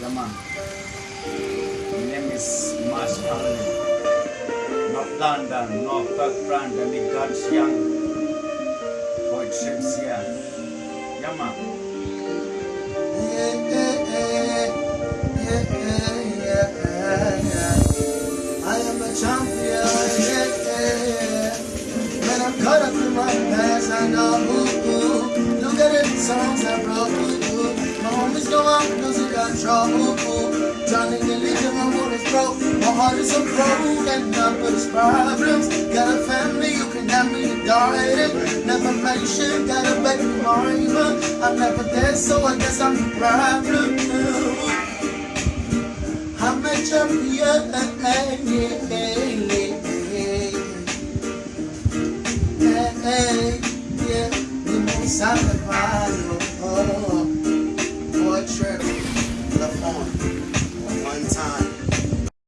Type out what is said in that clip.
Yeah, man. My name is Marsh Allen. North London, North Parkland, and the God's Young. Poetry here. Yeah, man. Yeah, yeah, yeah, yeah, yeah, yeah. I am a champion, yeah, yeah, yeah. When I'm caught up in my past, I know, ooh, ooh. Drowning in leaving my waters broke. My heart is so broke, and up with its problems. Got a family, you can have me a garden. Never mentioned, got a baby mama. I'm never there, so I guess I'm the problem. I'm a champion, yeah, yeah, yeah, yeah. I'm the oh, oh, trip. that forward.